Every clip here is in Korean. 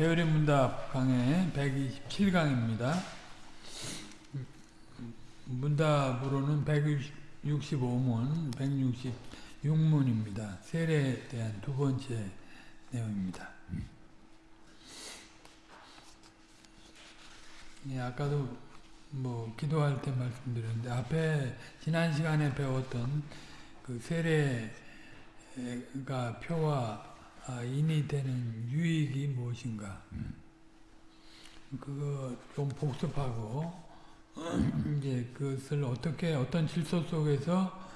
배열의 문답 강의 127강입니다. 문답으로는 165문, 166문입니다. 세례에 대한 두 번째 내용입니다. 예, 아까도 뭐 기도할 때 말씀드렸는데 앞에 지난 시간에 배웠던 그 세례가 표와 아, 인이 되는 유익이 무엇인가 그거 좀 복습하고 이제 그것을 어떻게 어떤 질서 속에서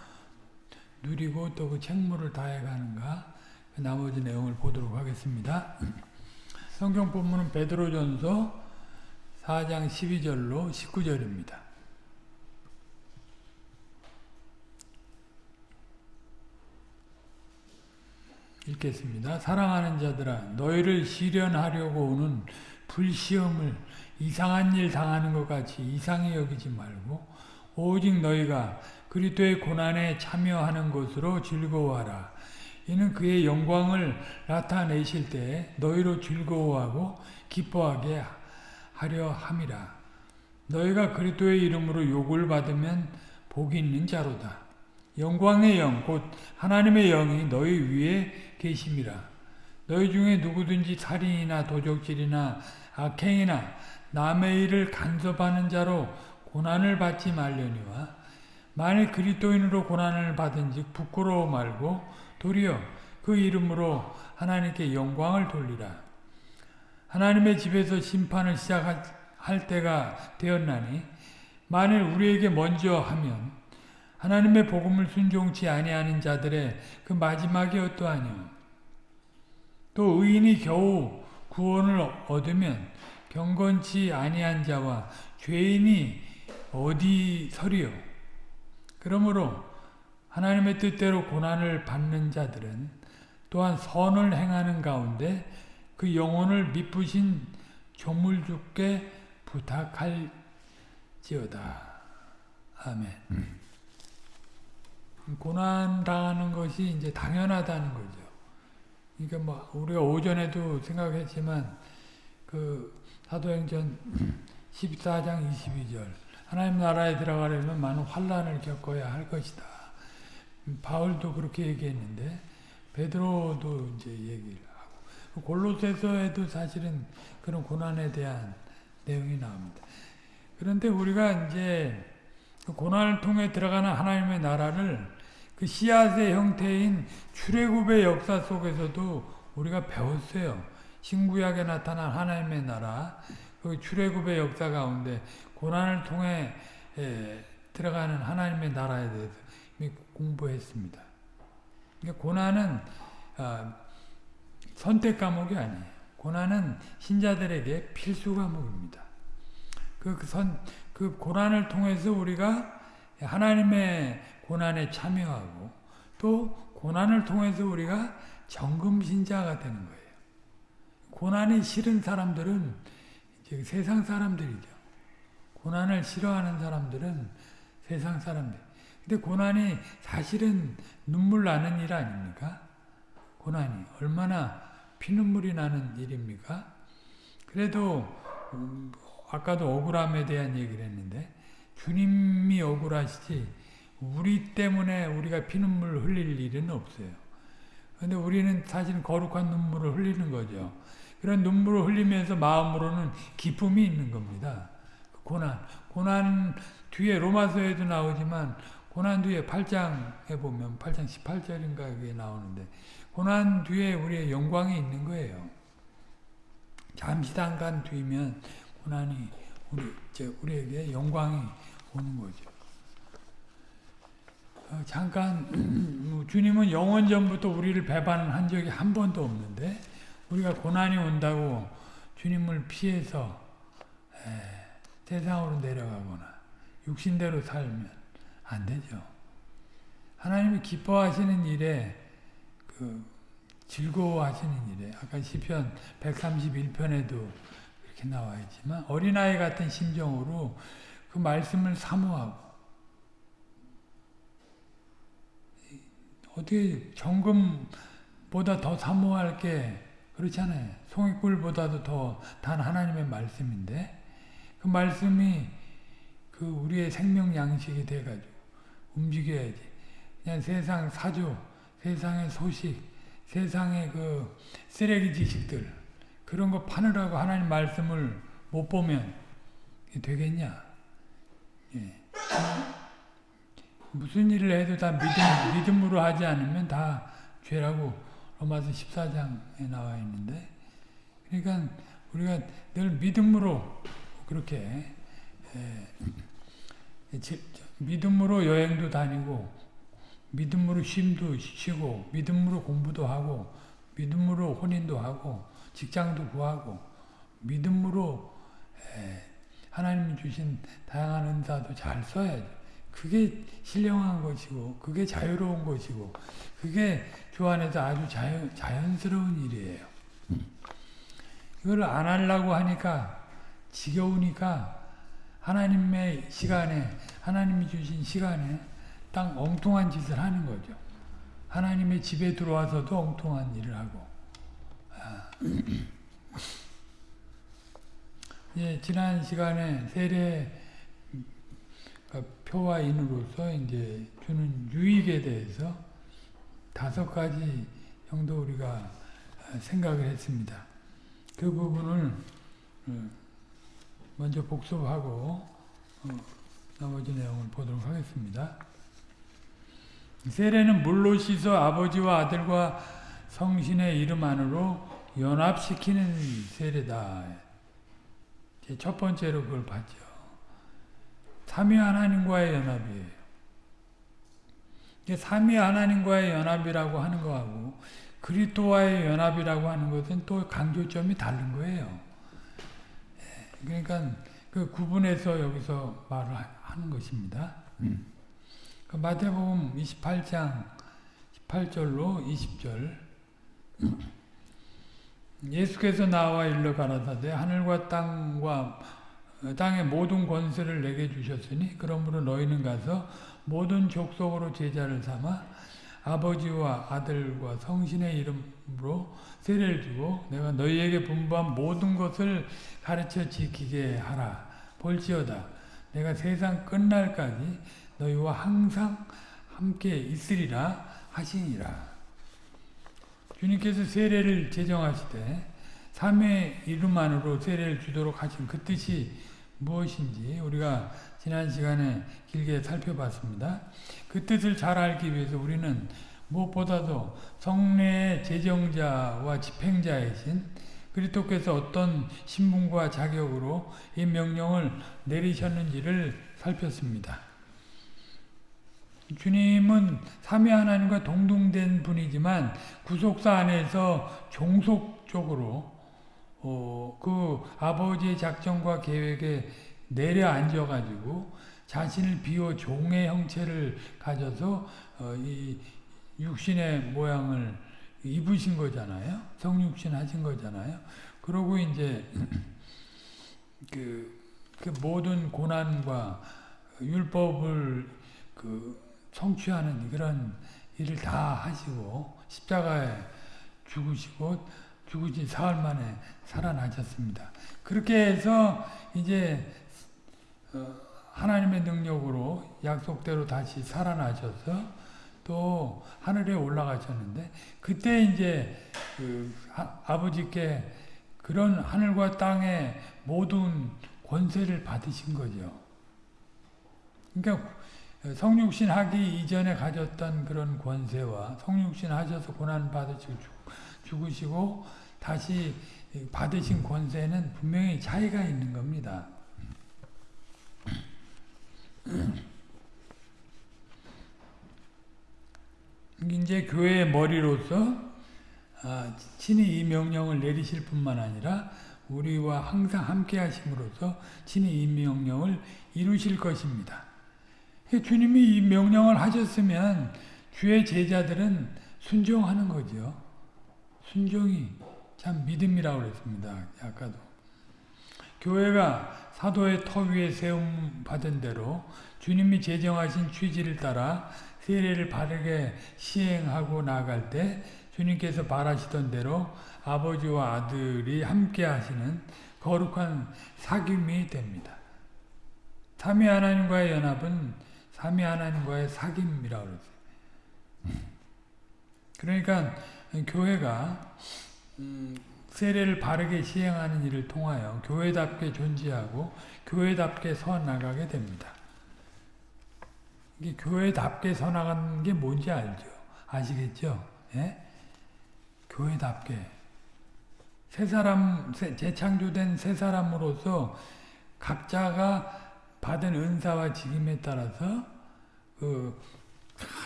누리고 또 그 책무를 다해가는가 그 나머지 내용을 보도록 하겠습니다. 성경 본문은 베드로전서 4장 12절로 19절입니다. 읽겠습니다. 사랑하는 자들아 너희를 시련하려고 오는 불시험을 이상한 일 당하는 것 같이 이상히 여기지 말고 오직 너희가 그리스도의 고난에 참여하는 것으로 즐거워하라. 이는 그의 영광을 나타내실 때 너희로 즐거워하고 기뻐하게 하려 함이라. 너희가 그리스도의 이름으로 욕을 받으면 복이 있는 자로다. 영광의 영, 곧 하나님의 영이 너희 위에 계심이라. 너희 중에 누구든지 살인이나 도적질이나 악행이나 남의 일을 간섭하는 자로 고난을 받지 말려니와 만일 그리스도인으로 고난을 받은즉 부끄러워 말고 도리어 그 이름으로 하나님께 영광을 돌리라. 하나님의 집에서 심판을 시작할 때가 되었나니 만일 우리에게 먼저 하면 하나님의 복음을 순종치 아니하는 자들의 그 마지막이 어떠하뇨? 또 의인이 겨우 구원을 얻으면 경건치 아니한 자와 죄인이 어디 서리요? 그러므로 하나님의 뜻대로 고난을 받는 자들은 또한 선을 행하는 가운데 그 영혼을 미쁘신 조물주께 부탁할지어다. 아멘. 음. 고난 당하는 것이 이제 당연하다는 거죠. 그러니까 뭐 우리가 오전에도 생각했지만 그 사도행전 14장 22절 하나님 나라에 들어가려면 많은 환란을 겪어야 할 것이다. 바울도 그렇게 얘기했는데 베드로도 이제 얘기를 하고 골로새서에도 사실은 그런 고난에 대한 내용이 나옵니다. 그런데 우리가 이제 고난을 통해 들어가는 하나님의 나라를 그 씨앗의 형태인 출애굽의 역사 속에서도 우리가 배웠어요. 신구약에 나타난 하나님의 나라, 그 출애굽의 역사 가운데 고난을 통해 에, 들어가는 하나님의 나라에 대해서 공부했습니다. 고난은 아, 선택 과목이 아니에요. 고난은 신자들에게 필수 과목입니다. 그, 그, 선, 그 고난을 통해서 우리가 하나님의 고난에 참여하고 또 고난을 통해서 우리가 정금신자가 되는 거예요. 고난이 싫은 사람들은 세상 사람들이죠. 고난을 싫어하는 사람들은 세상 사람들. 근데 고난이 사실은 눈물 나는 일 아닙니까? 고난이 얼마나 피눈물이 나는 일입니까? 그래도 음, 아까도 억울함에 대한 얘기를 했는데 주님이 억울하시지 우리 때문에 우리가 피눈물 흘릴 일은 없어요. 근데 우리는 사실 거룩한 눈물을 흘리는 거죠. 그런 눈물을 흘리면서 마음으로는 기쁨이 있는 겁니다. 고난. 고난 뒤에 로마서에도 나오지만 고난 뒤에 8장에 보면 8장 18절인가 그게 나오는데 고난 뒤에 우리의 영광이 있는 거예요. 잠시 잠깐 뒤면 고난이 우리 우리에게 영광이 오는 거죠. 어, 잠깐 뭐 주님은 영원 전부터 우리를 배반한 적이 한 번도 없는데 우리가 고난이 온다고 주님을 피해서 에, 세상으로 내려가거나 육신대로 살면 안 되죠. 하나님이 기뻐하시는 일에 그 즐거워하시는 일에 아까 시편 131편에도 이렇게 나와 있지만 어린아이 같은 심정으로 그 말씀을 사모하고 어떻게 정금보다 더 사모할 게 그렇잖아요. 송이꿀보다도 더 단 하나님의 말씀인데 그 말씀이 그 우리의 생명 양식이 돼가지고 움직여야지. 그냥 세상 사조, 세상의 소식, 세상의 그 쓰레기 지식들 그런 거 파느라고 하나님 말씀을 못 보면 되겠냐? 예. 무슨 일을 해도 다 믿음, 믿음으로 하지 않으면 다 죄라고 로마서 14장에 나와 있는데 그러니까 우리가 늘 믿음으로 그렇게 예, 믿음으로 여행도 다니고 믿음으로 쉼도 쉬고 믿음으로 공부도 하고 믿음으로 혼인도 하고 직장도 구하고 믿음으로 하나님이 주신 다양한 은사도 잘 써야죠. 그게 신령한 것이고 그게 자유로운 것이고 그게 주 안에서 아주 자연, 자연스러운 일이에요. 이걸 안 하려고 하니까 지겨우니까 하나님의 시간에 하나님이 주신 시간에 딱 엉뚱한 짓을 하는 거죠. 하나님의 집에 들어와서도 엉뚱한 일을 하고 아. 예, 지난 시간에 세례 표와 인으로서 이제 주는 유익에 대해서 다섯 가지 정도 우리가 생각을 했습니다. 그 부분을 어, 먼저 복습하고 어, 나머지 내용을 보도록 하겠습니다. 세례는 물로 씻어 아버지와 아들과 성신의 이름 안으로 연합시키는 세례다. 첫 번째로 그걸 봤죠. 삼위 하나님과의 연합이에요. 삼위 하나님과의 연합이라고 하는 거하고 그리스도와의 연합이라고 하는 것은 또 강조점이 다른 거예요. 예, 그러니까 그 구분해서 여기서 말을 하는 것입니다. 음. 그 마태복음 28장 18절로 20절 예수께서 나와 일러 가라사대 하늘과 땅과 땅의 모든 권세를 내게 주셨으니 그러므로 너희는 가서 모든 족속으로 제자를 삼아 아버지와 아들과 성신의 이름으로 세례를 주고 내가 너희에게 분부한 모든 것을 가르쳐 지키게 하라. 볼지어다. 내가 세상 끝날까지 너희와 항상 함께 있으리라 하시니라. 주님께서 세례를 제정하시되 삼의 이름 안으로 세례를 주도록 하신 그 뜻이 무엇인지 우리가 지난 시간에 길게 살펴봤습니다. 그 뜻을 잘 알기 위해서 우리는 무엇보다도 성례의 제정자와 집행자이신 그리스도께서 어떤 신분과 자격으로 이 명령을 내리셨는지를 살폈습니다. 주님은 삼위 하나님과 동등된 분이지만 구속사 안에서 종속적으로 어, 그 아버지의 작정과 계획에 내려앉아 가지고 자신을 비워 종의 형체를 가져서 어, 이 육신의 모양을 입으신 거잖아요. 성육신 하신 거잖아요. 그러고 이제 그, 그 모든 고난과 율법을 그 성취하는 그런 일을 다 하시고 십자가에 죽으시고 죽으신 사흘 만에 살아나셨습니다. 그렇게 해서 이제 어, 하나님의 능력으로 약속대로 다시 살아나셔서 또 하늘에 올라가셨는데 그때 이제 그 아버지께 그런 하늘과 땅의 모든 권세를 받으신 거죠. 그러니까 성육신 하기 이전에 가졌던 그런 권세와 성육신 하셔서 고난 받으시고 죽으시고 다시 받으신 권세는 분명히 차이가 있는 겁니다. 이제 교회의 머리로서 아, 친히 이 명령을 내리실 뿐만 아니라 우리와 항상 함께 하심으로써 친히 이 명령을 이루실 것입니다. 주님이 이 명령을 하셨으면 주의 제자들은 순종하는 거죠. 순종이 참 믿음이라고 그랬습니다. 아까도. 교회가 사도의 터 위에 세움 받은 대로 주님이 제정하신 취지를 따라 세례를 바르게 시행하고 나갈 때 주님께서 바라시던 대로 아버지와 아들이 함께 하시는 거룩한 사귐이 됩니다. 삼위 하나님과의 연합은 삼위 하나님과의 사귐이라고 그러죠. 그러니까 교회가 음, 세례를 바르게 시행하는 일을 통하여 교회답게 존재하고 교회답게 서 나가게 됩니다. 이게 교회답게 서 나가는 게 뭔지 알죠? 아시겠죠? 예? 교회답게 새 사람 재창조된 새 사람으로서 각자가 받은 은사와 직임에 따라서 그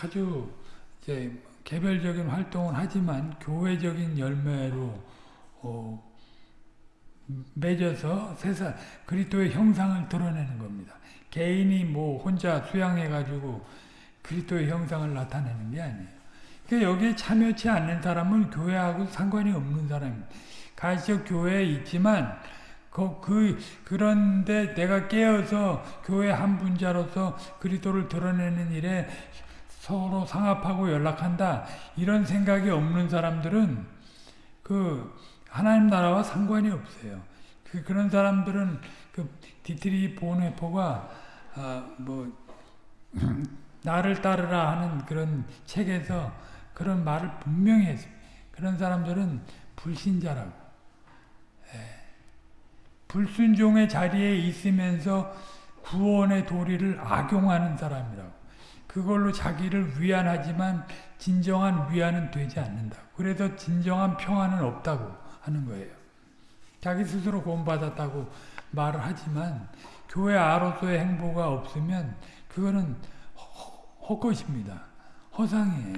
아주 이제 개별적인 활동을 하지만 교회적인 열매로 어 맺어서 세사 그리스도의 형상을 드러내는 겁니다. 개인이 뭐 혼자 수양해 가지고 그리스도의 형상을 나타내는 게 아니에요. 그러니까 여기에 참여치 않는 사람은 교회하고 상관이 없는 사람입니다. 가시적 교회에 있지만 그, 그 그런데 내가 깨어서 교회 한 분자로서 그리스도를 드러내는 일에 서로 상합하고 연락한다 이런 생각이 없는 사람들은 그 하나님 나라와 상관이 없어요. 그 그런 사람들은 그 디트리 보네포가 아, 뭐 나를 따르라 하는 그런 책에서 그런 말을 분명히 했습니다. 그런 사람들은 불신자라고. 예. 불순종의 자리에 있으면서 구원의 도리를 악용하는 사람이라고. 그걸로 자기를 위안하지만 진정한 위안은 되지 않는다. 그래서 진정한 평안은 없다고 하는 거예요. 자기 스스로 구원받았다고 말을 하지만 교회 아로서의 행보가 없으면 그거는 헛것입니다. 허상이에요.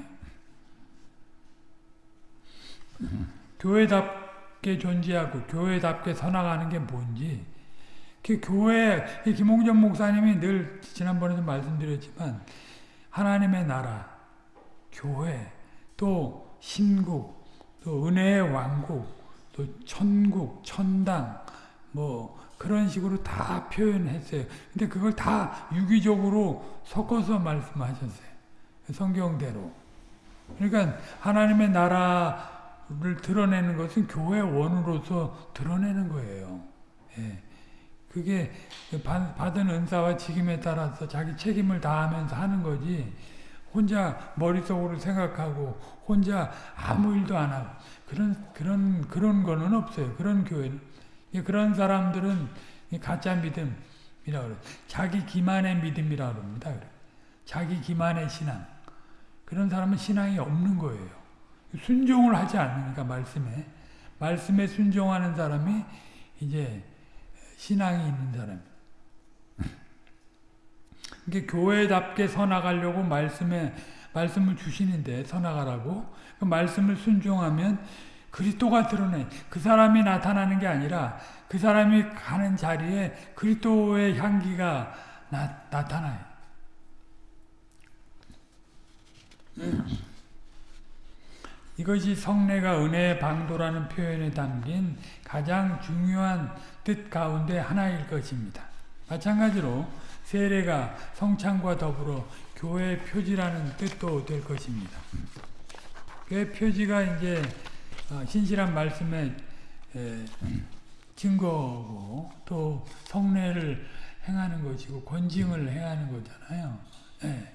교회답게 존재하고 교회답게 서나가는 게 뭔지 그 교회 김홍전 목사님이 늘 지난번에도 말씀드렸지만 하나님의 나라, 교회, 또 신국, 또 은혜의 왕국, 또 천국, 천당, 뭐 그런 식으로 다 표현했어요. 근데 그걸 다 유기적으로 섞어서 말씀하셨어요. 성경대로. 그러니까 하나님의 나라를 드러내는 것은 교회 원으로서 드러내는 거예요. 예. 그게 받은 은사와 직임에 따라서 자기 책임을 다하면서 하는 거지 혼자 머릿속으로 생각하고 혼자 아무 일도 안 하고 그런 그런 그런 거는 없어요. 그런 교회는 그런 사람들은 가짜 믿음이라고 그래요. 자기 기만의 믿음이라고 합니다. 자기 기만의 신앙. 그런 사람은 신앙이 없는 거예요. 순종을 하지 않으니까 말씀에 말씀에 순종하는 사람이 이제 신앙이 있는 사람. 이게 교회답게 서나가려고 말씀에 말씀을 주시는데 서나가라고 그 말씀을 순종하면 그리스도가 드러내 그 사람이 나타나는 게 아니라 그 사람이 가는 자리에 그리스도의 향기가 나, 나타나요. 이것이 성례가 은혜의 방도라는 표현에 담긴 가장 중요한 뜻 가운데 하나일 것입니다. 마찬가지로 세례가 성찬과 더불어 교회의 표지라는 뜻도 될 것입니다. 교회 표지가 이제 어, 신실한 말씀의 증거고 또 성례를 행하는 것이고 권징을 행하는 거잖아요. 네.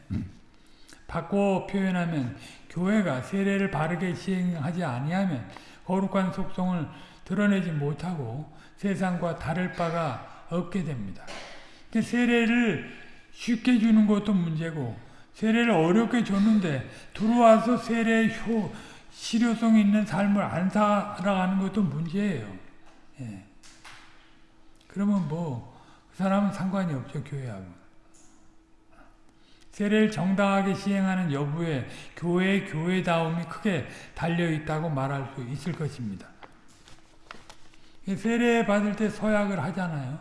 바꿔 표현하면 교회가 세례를 바르게 시행하지 아니하면 거룩한 속성을 드러내지 못하고 세상과 다를 바가 없게 됩니다. 세례를 쉽게 주는 것도 문제고 세례를 어렵게 줬는데 들어와서 세례의 효, 실효성 있는 삶을 안 살아가는 것도 문제예요. 예. 그러면 뭐, 그 사람은 상관이 없죠, 교회하고. 세례를 정당하게 시행하는 여부에 교회의 교회다움이 크게 달려있다고 말할 수 있을 것입니다. 세례 받을 때 서약을 하잖아요.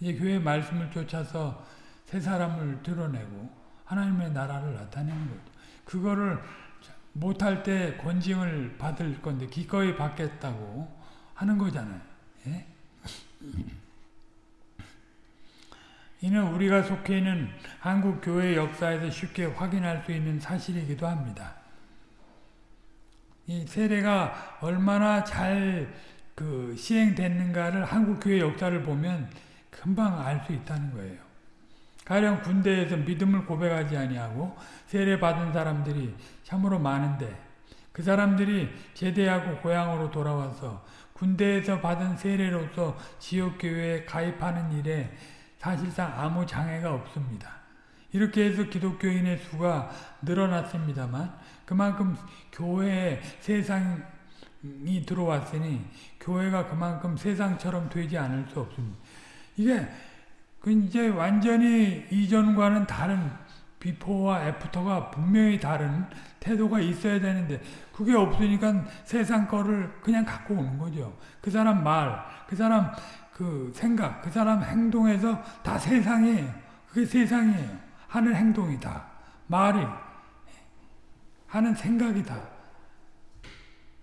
이제 교회 말씀을 쫓아서 새 사람을 드러내고 하나님의 나라를 나타내는 거죠. 그거를 못할 때 권징을 받을 건데 기꺼이 받겠다고 하는 거잖아요. 예? 이는 우리가 속해 있는 한국 교회 역사에서 쉽게 확인할 수 있는 사실이기도 합니다. 이 세례가 얼마나 잘 그 시행됐는가를 한국 교회 역사를 보면 금방 알 수 있다는 거예요. 가령 군대에서 믿음을 고백하지 아니하고 세례 받은 사람들이 참으로 많은데 그 사람들이 제대하고 고향으로 돌아와서 군대에서 받은 세례로서 지역교회에 가입하는 일에 사실상 아무 장애가 없습니다. 이렇게 해서 기독교인의 수가 늘어났습니다만 그만큼 교회에 세상이 들어왔으니 교회가 그만큼 세상처럼 되지 않을 수 없습니다. 이게 그 이제 완전히 이전과는 다른 비포와 애프터가 분명히 다른 태도가 있어야 되는데 그게 없으니까 세상 거를 그냥 갖고 오는 거죠. 그 사람 말, 그 사람 그 생각, 그 사람 행동에서 다 세상이에요. 그게 세상이에요. 하는 행동이 다. 말이, 하는 생각이 다.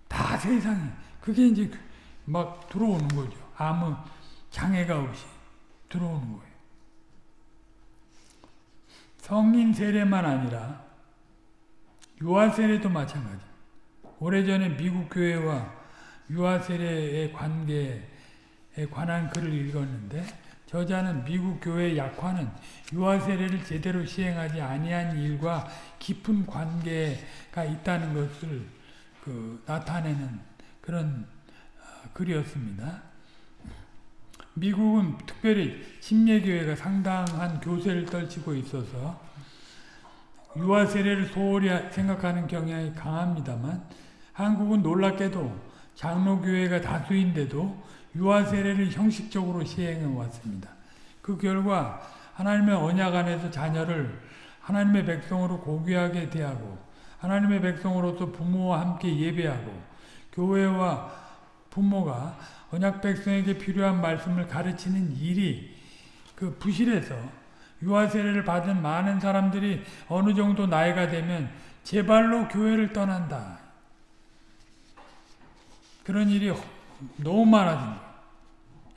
다 세상이. 그게 이제 막 들어오는 거죠. 아무 장애가 없이 들어오는 거예요. 성인 세례만 아니라 유아 세례도 마찬가지. 오래전에 미국 교회와 유아 세례의 관계에 관한 글을 읽었는데 저자는 미국 교회의 약화는 유아 세례를 제대로 시행하지 아니한 일과 깊은 관계가 있다는 것을 그 나타내는 그런 글이었습니다. 미국은 특별히 침례교회가 상당한 교세를 떨치고 있어서 유아 세례를 소홀히 생각하는 경향이 강합니다만 한국은 놀랍게도 장로교회가 다수인데도 유아 세례를 형식적으로 시행해 왔습니다. 그 결과 하나님의 언약 안에서 자녀를 하나님의 백성으로 고귀하게 대하고 하나님의 백성으로서 부모와 함께 예배하고 교회와 부모가 언약 백성에게 필요한 말씀을 가르치는 일이 그 부실해서 유아 세례를 받은 많은 사람들이 어느 정도 나이가 되면 제발로 교회를 떠난다. 그런 일이 너무 많아진.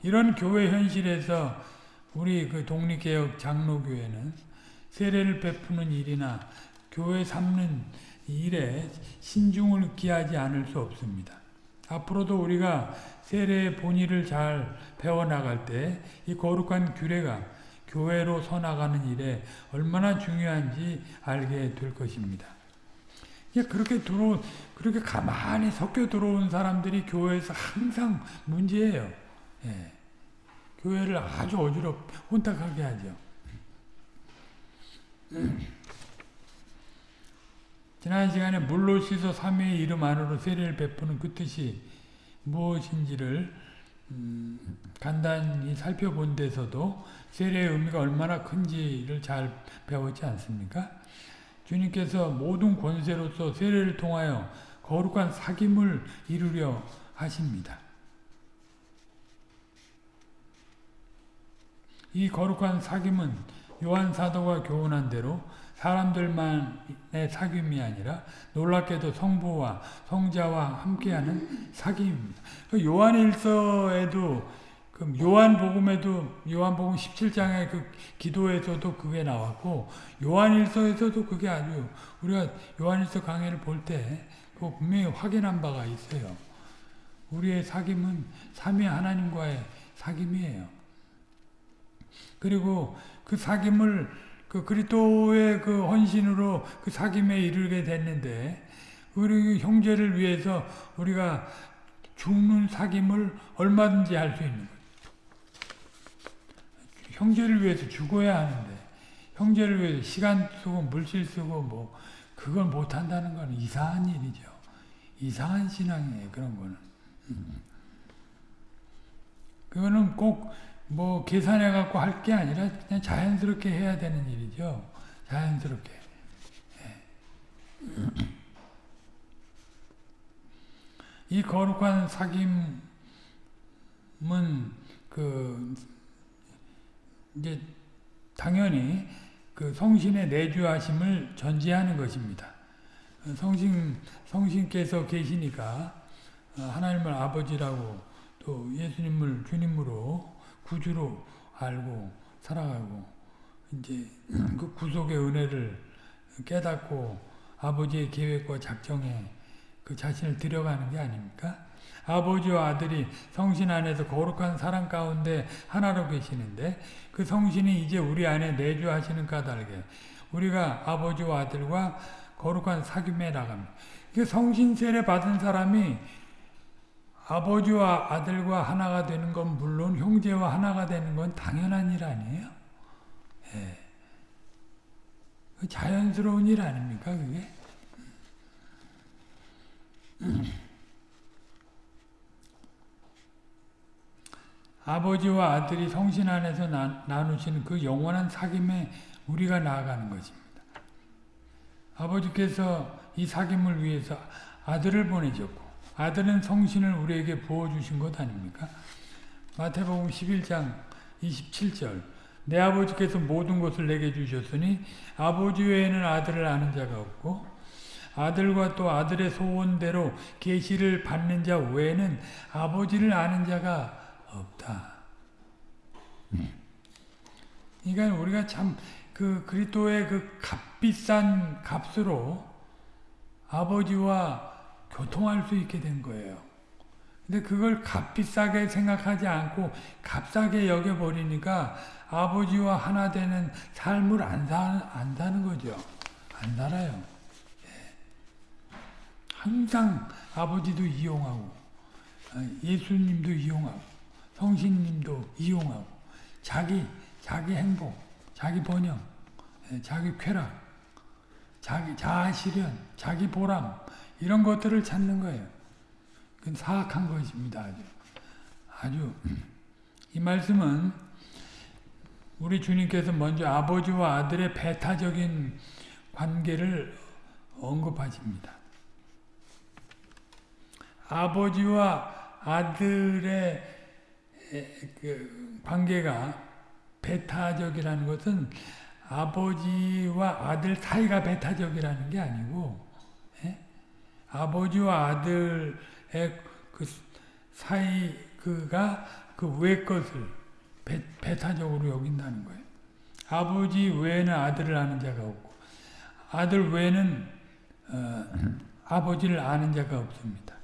이런 교회 현실에서 우리 그 독립개혁 장로교회는 세례를 베푸는 일이나 교회 삼는 일에 신중을 기하지 않을 수 없습니다. 앞으로도 우리가 세례의 본의를 잘 배워나갈 때 이 거룩한 규례가 교회로 서나가는 일에 얼마나 중요한지 알게 될 것입니다. 그렇게 들어 그렇게 가만히 섞여 들어온 사람들이 교회에서 항상 문제예요. 예. 교회를 아주 어지럽 혼탁하게 하죠. 지난 시간에 물로 씻어 삼위의 이름 안으로 세례를 베푸는 그 뜻이 무엇인지를 음, 간단히 살펴본 데서도 세례의 의미가 얼마나 큰지를 잘 배웠지 않습니까? 주님께서 모든 권세로서 세례를 통하여 거룩한 사귐을 이루려 하십니다. 이 거룩한 사귐은 요한 사도가 교훈한 대로 사람들만의 사귐이 아니라 놀랍게도 성부와 성자와 함께하는 사귐입니다. 그 요한일서에도 그 요한복음에도 요한복음 17장의 그 기도에서도 그게 나왔고 요한일서에서도 그게 아주 우리가 요한일서 강의를 볼때 그 분명히 확인한 바가 있어요. 우리의 사귐은 삼위 하나님과의 사귐이에요. 그리고 그 사귐을 그 그리스도의 그 헌신으로 그 사귐에 이르게 됐는데 우리 형제를 위해서 우리가 죽는 사귐을 얼마든지 할 수 있는 거예요. 형제를 위해서 죽어야 하는데 형제를 위해서 시간 쓰고 물질 쓰고 뭐 그걸 못 한다는 건 이상한 일이죠. 이상한 신앙이에요. 그런 거는. 그거는 꼭 뭐 계산해 갖고 할 게 아니라 그냥 자연스럽게 해야 되는 일이죠. 자연스럽게. 예. 이 거룩한 사귐은 그 이제 당연히 그 성신의 내주하심을 전제하는 것입니다. 성신 성신께서 계시니까 하나님을 아버지라고 또 예수님을 주님으로 구주로 알고 살아가고 이제 그 구속의 은혜를 깨닫고 아버지의 계획과 작정에 그 자신을 들여가는 게 아닙니까? 아버지와 아들이 성신 안에서 거룩한 사랑 가운데 하나로 계시는데 그 성신이 이제 우리 안에 내주하시는 까닭에 우리가 아버지와 아들과 거룩한 사귐에 나갑니다. 그 성신 세례 받은 사람이 아버지와 아들과 하나가 되는 건 물론 형제와 하나가 되는 건 당연한 일 아니에요? 예. 그 자연스러운 일 아닙니까, 그게? 아버지와 아들이 성신 안에서 나, 나누시는 그 영원한 사귐에 우리가 나아가는 것입니다. 아버지께서 이 사귐을 위해서 아들을 보내셨고 아들은 성신을 우리에게 부어주신 것 아닙니까? 마태복음 11장 27절 내 아버지께서 모든 것을 내게 주셨으니 아버지 외에는 아들을 아는 자가 없고 아들과 또 아들의 소원대로 계시를 받는 자 외에는 아버지를 아는 자가 없다. 그러니까 우리가 참 그 그리스도의 그 값비싼 값으로 아버지와 교통할 수 있게 된 거예요. 근데 그걸 값비싸게 생각하지 않고 값싸게 여겨버리니까 아버지와 하나 되는 삶을 안, 사, 안 사는 거죠. 안 살아요. 항상 아버지도 이용하고 예수님도 이용하고 성신님도 이용하고 자기 자기 행복, 자기 번영, 자기 쾌락, 자기 자아 실현, 자기 보람 이런 것들을 찾는 거예요. 그건 사악한 것입니다. 아주 아주 이 말씀은 우리 주님께서 먼저 아버지와 아들의 배타적인 관계를 언급하십니다. 아버지와 아들의 그 관계가 배타적이라는 것은 아버지와 아들 사이가 배타적이라는 게 아니고 예? 아버지와 아들의 그 사이 그가 그 외 것을 배, 배타적으로 여긴다는 거예요. 아버지 외에는 아들을 아는 자가 없고 아들 외에는 어, 아버지를 아는 자가 없습니다.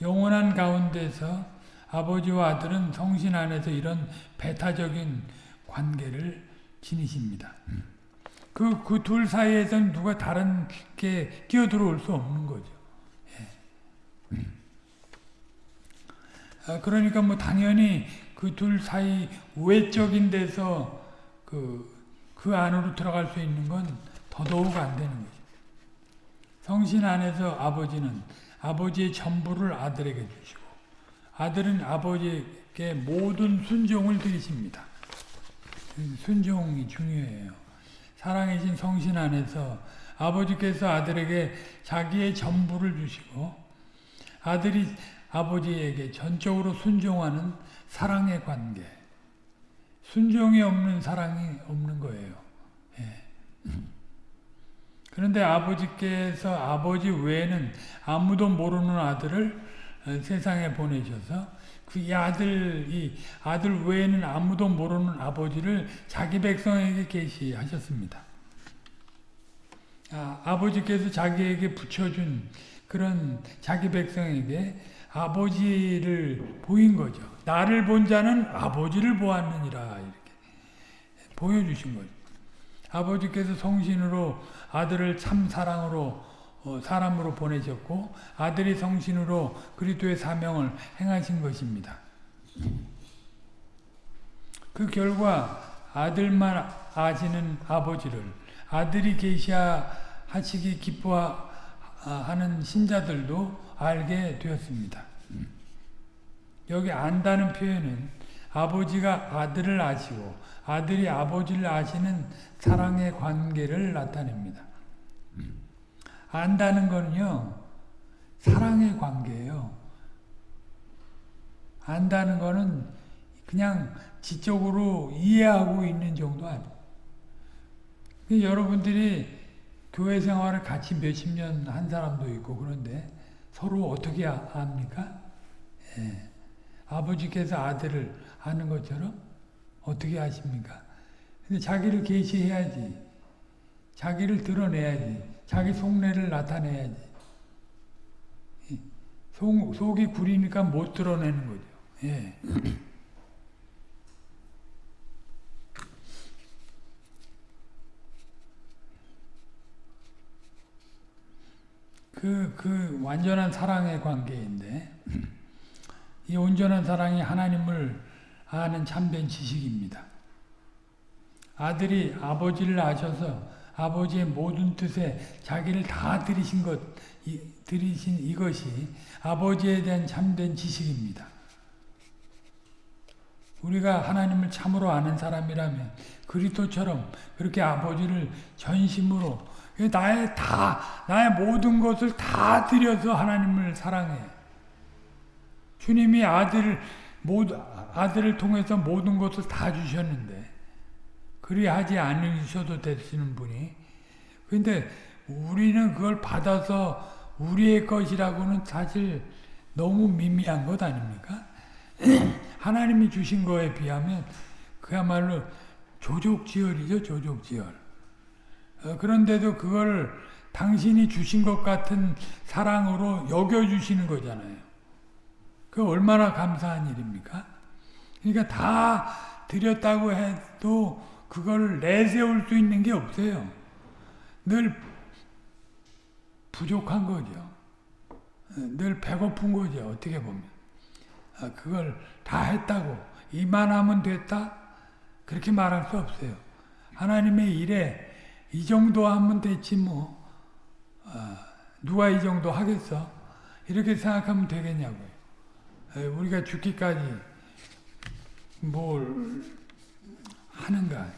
영원한 가운데서 아버지와 아들은 성신 안에서 이런 배타적인 관계를 지니십니다. 그, 그 둘 사이에서는 누가 다른 게 끼어들어올 수 없는 거죠. 예. 아, 그러니까 뭐 당연히 그 둘 사이 외적인 데서 그, 그 안으로 들어갈 수 있는 건 더더욱 안 되는 거죠. 성신 안에서 아버지는 아버지의 전부를 아들에게 주시고 아들은 아버지에게 모든 순종을 드리십니다. 순종이 중요해요. 사랑이신 성신 안에서 아버지께서 아들에게 자기의 전부를 주시고 아들이 아버지에게 전적으로 순종하는 사랑의 관계. 순종이 없는 사랑이 없는 거예요. 예. 그런데 아버지께서 아버지 외에는 아무도 모르는 아들을 세상에 보내셔서 그 아들이 아들 외에는 아무도 모르는 아버지를 자기 백성에게 계시하셨습니다. 아, 아버지께서 자기에게 붙여준 그런 자기 백성에게 아버지를 보인 거죠. 나를 본 자는 아버지를 보았느니라 이렇게 보여주신 거죠. 아버지께서 성신으로 아들을 참 사랑으로 어, 사람으로 보내셨고 아들이 성신으로 그리스도의 사명을 행하신 것입니다. 그 결과 아들만 아시는 아버지를 아들이 계시하시기 기뻐하는 신자들도 알게 되었습니다. 여기 안다는 표현은 아버지가 아들을 아시고 아들이 아버지를 아시는 사랑의 관계를 나타냅니다. 안다는 거는요, 사랑의 관계예요. 안다는 거는 그냥 지적으로 이해하고 있는 정도 아니에요. 여러분들이 교회 생활을 같이 몇십 년 한 사람도 있고 그런데 서로 어떻게 압니까? 예. 아버지께서 아들을 아는 것처럼 어떻게 아십니까? 근데 자기를 계시해야지. 자기를 드러내야지. 자기 속내를 나타내야지. 속, 속이 구리니까 못 드러내는 거죠. 예. 그, 그 완전한 사랑의 관계인데, 이 온전한 사랑이 하나님을 아는 참된 지식입니다. 아들이 아버지를 아셔서 아버지의 모든 뜻에 자기를 다 들이신 것, 이, 들이신 이것이 아버지에 대한 참된 지식입니다. 우리가 하나님을 참으로 아는 사람이라면 그리스도처럼 그렇게 아버지를 전심으로 나의 다 나의 모든 것을 다 들여서 하나님을 사랑해. 주님이 아들을 모두 아들을 통해서 모든 것을 다 주셨는데 그리하지 않으셔도 되시는 분이 근데 우리는 그걸 받아서 우리의 것이라고는 사실 너무 미미한 것 아닙니까? 하나님이 주신 거에 비하면 그야말로 조족지혈이죠, 조족지혈. 어, 그런데도 그걸 당신이 주신 것 같은 사랑으로 여겨주시는 거잖아요. 그 얼마나 감사한 일입니까? 그러니까 다 드렸다고 해도 그걸 내세울 수 있는 게 없어요. 늘 부족한 거죠. 늘 배고픈 거죠. 어떻게 보면. 아, 그걸 다 했다고 이만하면 됐다? 그렇게 말할 수 없어요. 하나님의 일에 이 정도 하면 됐지 뭐 아, 누가 이 정도 하겠어? 이렇게 생각하면 되겠냐고요. 우리가 죽기까지 뭘 하는가.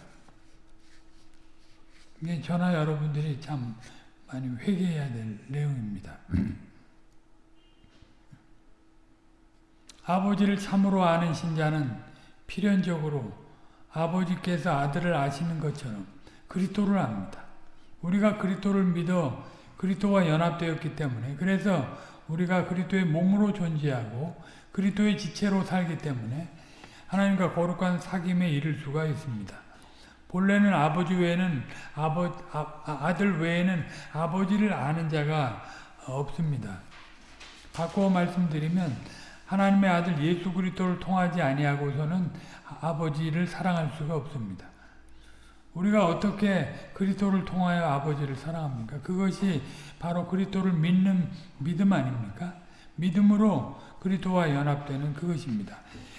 이게 저나 여러분들이 참 많이 회개해야 될 내용입니다. 아버지를 참으로 아는 신자는 필연적으로 아버지께서 아들을 아시는 것처럼 그리스도를 압니다. 우리가 그리스도를 믿어 그리스도와 연합되었기 때문에 그래서 우리가 그리스도의 몸으로 존재하고 그리스도의 지체로 살기 때문에 하나님과 거룩한 사귐에 이를 수가 있습니다. 본래는 아버지 외에는 아버, 아, 들 외에는 아버지를 아는 자가 없습니다. 바꾸어 말씀드리면 하나님의 아들 예수 그리스도를 통하지 아니하고서는 아버지를 사랑할 수가 없습니다. 우리가 어떻게 그리스도를 통하여 아버지를 사랑합니까? 그것이 바로 그리스도를 믿는 믿음 아닙니까? 믿음으로 그리스도와 연합되는 그것입니다.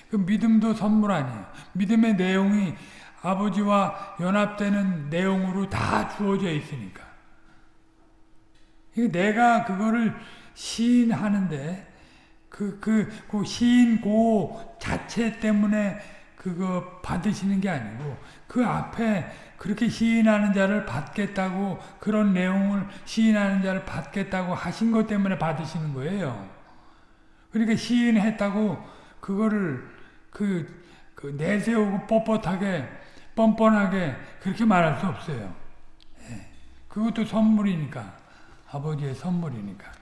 그 믿음도 선물 아니에요. 믿음의 내용이 아버지와 연합되는 내용으로 다 주어져 있으니까. 내가 그거를 시인하는데 그, 그, 그 시인 고 자체 때문에 그거 받으시는 게 아니고 그 앞에 그렇게 시인하는 자를 받겠다고 그런 내용을 시인하는 자를 받겠다고 하신 것 때문에 받으시는 거예요. 그러니까 시인했다고 그거를 그, 그 내세우고 뻣뻣하게 뻔뻔하게 그렇게 말할 수 없어요. 예. 그것도 선물이니까 아버지의 선물이니까.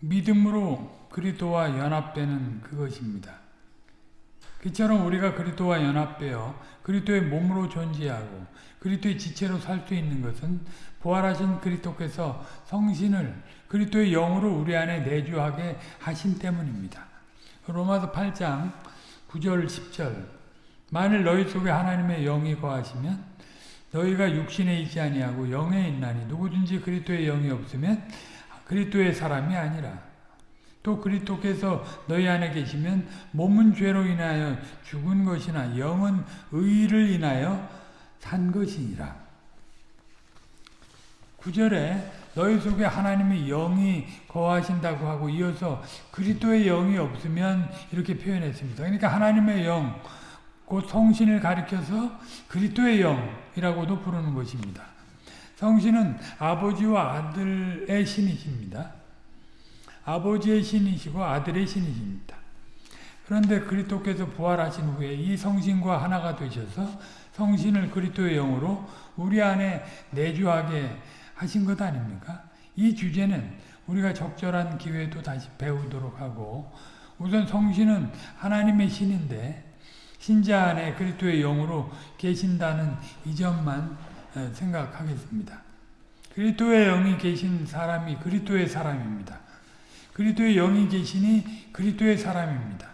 믿음으로 그리스도와 연합되는 그것입니다. 그처럼 우리가 그리스도와 연합되어 그리스도의 몸으로 존재하고 그리스도의 지체로 살 수 있는 것은 부활하신 그리스도께서 성신을 그리스도의 영으로 우리 안에 내주하게 하신 때문입니다. 로마서 8장 9절 10절 만일 너희 속에 하나님의 영이 거하시면 너희가 육신에 있지 아니하고 영에 있나니 누구든지 그리스도의 영이 없으면 그리스도의 사람이 아니라 또 그리스도께서 너희 안에 계시면 몸은 죄로 인하여 죽은 것이나 영은 의를 인하여 산 것이니라. 9절에 너희 속에 하나님의 영이 거하신다고 하고 이어서 그리스도의 영이 없으면 이렇게 표현했습니다. 그러니까 하나님의 영, 곧 성신을 가리켜서 그리스도의 영이라고도 부르는 것입니다. 성신은 아버지와 아들의 신이십니다. 아버지의 신이시고 아들의 신이십니다. 그런데 그리스도께서 부활하신 후에 이 성신과 하나가 되셔서 성신을 그리스도의 영으로 우리 안에 내주하게 하신 것 아닙니까? 이 주제는 우리가 적절한 기회도 다시 배우도록 하고 우선 성신은 하나님의 신인데 신자 안에 그리스도의 영으로 계신다는 이 점만 어, 생각하겠습니다. 그리스도의 영이 계신 사람이 그리스도의 사람입니다. 그리스도의 영이 계시니 그리스도의 사람입니다.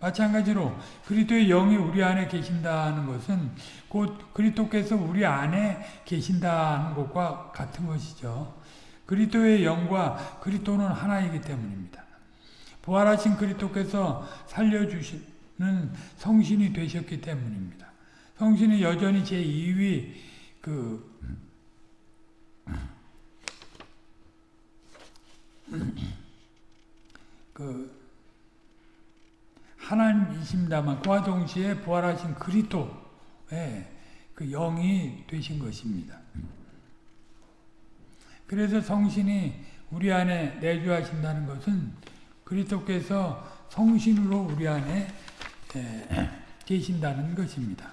마찬가지로 그리스도의 영이 우리 안에 계신다는 것은 곧 그리스도께서 우리 안에 계신다는 것과 같은 것이죠. 그리스도의 영과 그리스도는 하나이기 때문입니다. 부활하신 그리스도께서 살려주시는 성신이 되셨기 때문입니다. 성신이 여전히 제 2위 그 그 하나님이십니다만 그와 동시에 부활하신 그리스도의 그 영이 되신 것입니다. 그래서 성신이 우리 안에 내주하신다는 것은 그리스도께서 성신으로 우리 안에 계신다는 것입니다.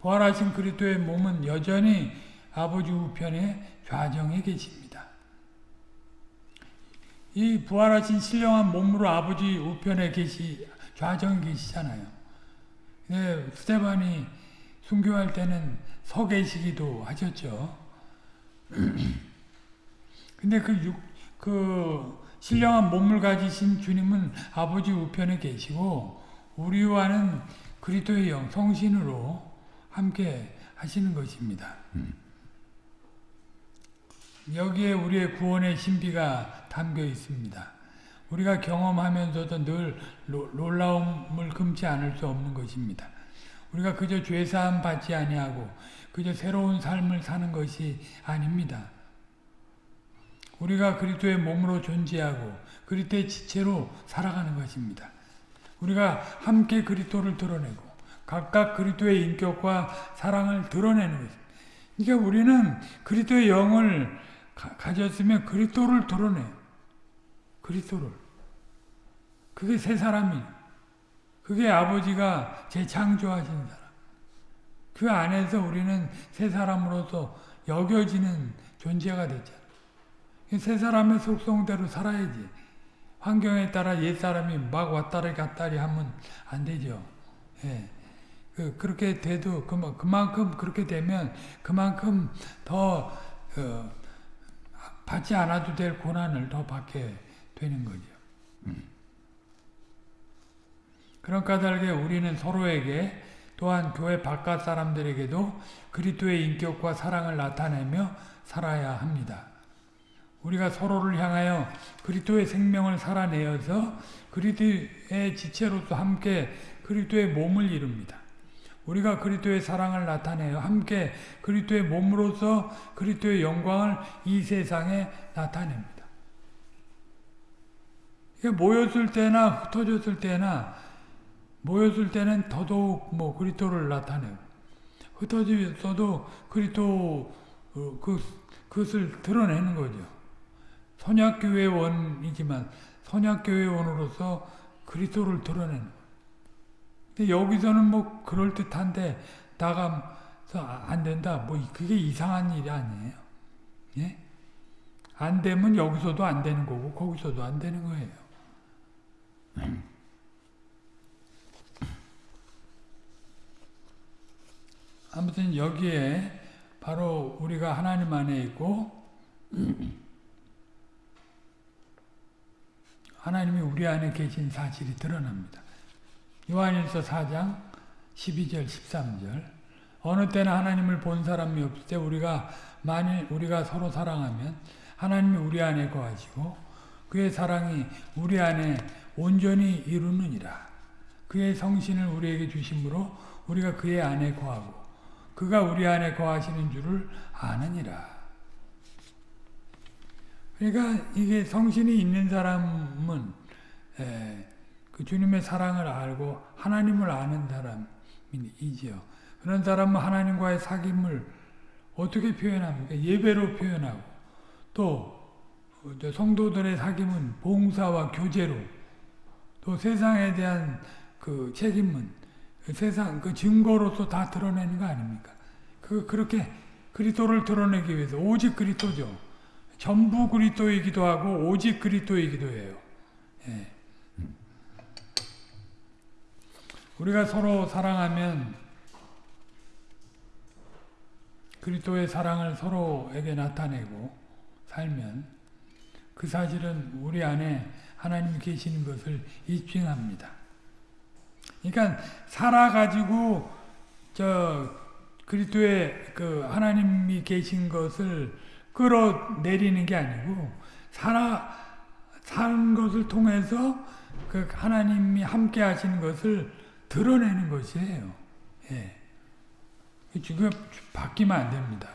부활하신 그리스도의 몸은 여전히 아버지 우편에 좌정에 계십니다. 이 부활하신 신령한 몸으로 아버지 우편에 계시 좌정에 계시잖아요. 네, 스테반이 순교할 때는 서 계시기도 하셨죠. 근데 그, 육, 그 신령한 몸을 가지신 주님은 아버지 우편에 계시고 우리와는 그리스도의 영, 성신으로 함께 하시는 것입니다. 여기에 우리의 구원의 신비가 담겨 있습니다. 우리가 경험하면서도 늘 놀라움을 금치 않을 수 없는 것입니다. 우리가 그저 죄사함 받지 아니하고 그저 새로운 삶을 사는 것이 아닙니다. 우리가 그리스도의 몸으로 존재하고 그리스도의 지체로 살아가는 것입니다. 우리가 함께 그리스도를 드러내고 각각 그리스도의 인격과 사랑을 드러내는 것입니다. 그러니까 우리는 그리스도의 영을 가, 졌으면 그리스도를 드러내. 그리스도를. 그게 새 사람이. 그게 아버지가 재창조하신 사람. 그 안에서 우리는 새 사람으로서 여겨지는 존재가 됐잖아. 새 사람의 속성대로 살아야지. 환경에 따라 옛 사람이 막 왔다리 갔다리 하면 안 되죠. 예. 그, 그렇게 돼도 그만큼 그렇게 되면 그만큼 더 어, 받지 않아도 될 고난을 더 받게 되는 거죠. 음. 그런 까닭에 우리는 서로에게 또한 교회 바깥 사람들에게도 그리스도의 인격과 사랑을 나타내며 살아야 합니다. 우리가 서로를 향하여 그리스도의 생명을 살아내어서 그리스도의 지체로서 함께 그리스도의 몸을 이룹니다. 우리가 그리스도의 사랑을 나타내어 함께 그리스도의 몸으로서 그리스도의 영광을 이 세상에 나타냅니다. 모였을 때나 흩어졌을 때나 모였을 때는 더더욱 뭐 그리스도를 나타내고 흩어졌어도 그리스도 어, 그 그것을 드러내는 거죠. 선약교회 원이지만 선약교회 원으로서 그리스도를 드러내는 여기서는 뭐 그럴듯한데 나가서 안 된다. 뭐 그게 이상한 일이 아니에요. 예? 안 되면 여기서도 안 되는 거고 거기서도 안 되는 거예요. 아무튼 여기에 바로 우리가 하나님 안에 있고 하나님이 우리 안에 계신 사실이 드러납니다. 요한일서 4장 12절 13절 어느 때나 하나님을 본 사람이 없을 때 우리가 만일 우리가 서로 사랑하면 하나님이 우리 안에 거하시고 그의 사랑이 우리 안에 온전히 이루느니라. 그의 성신을 우리에게 주심으로 우리가 그의 안에 거하고 그가 우리 안에 거하시는 줄을 아느니라. 그러니까 이게 성신이 있는 사람은 그 주님의 사랑을 알고 하나님을 아는 사람이지요. 그런 사람은 하나님과의 사귐을 어떻게 표현합니까? 예배로 표현하고 또 성도들의 사귐은 봉사와 교제로 또 세상에 대한 그 책임은 그 세상 그 증거로서 다 드러내는 거 아닙니까? 그 그렇게 그리스도를 드러내기 위해서 오직 그리스도죠. 전부 그리스도이기도 하고 오직 그리스도이기도 해요. 예. 우리가 서로 사랑하면 그리스도의 사랑을 서로에게 나타내고 살면 그 사실은 우리 안에 하나님 계시는 것을 입증합니다. 그러니까 살아 가지고 저 그리스도의 그 하나님이 계신 것을 끌어내리는 게 아니고 살아 산 것을 통해서 그 하나님이 함께 하시는 것을 드러내는 것이에요. 예. 지금 바뀌면 안 됩니다.